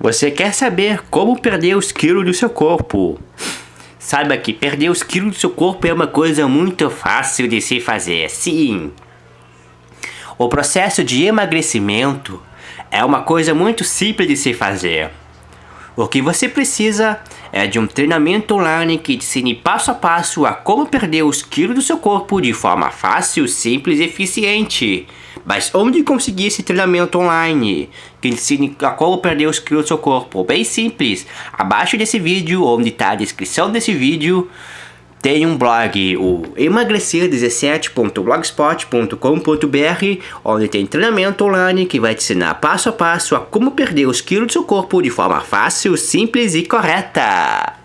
Você quer saber como perder os quilos do seu corpo? Saiba que perder os quilos do seu corpo é uma coisa muito fácil de se fazer, sim. O processo de emagrecimento é uma coisa muito simples de se fazer. O que você precisa é de um treinamento online que ensine passo a passo a como perder os quilos do seu corpo de forma fácil, simples e eficiente. Mas onde conseguir esse treinamento online que ensine a como perder os quilos do seu corpo? Bem simples. Abaixo desse vídeo, onde está a descrição desse vídeo, tem um blog, o emagrecer17.blogspot.com.br, onde tem treinamento online que vai te ensinar passo a passo a como perder os quilos do seu corpo de forma fácil, simples e correta.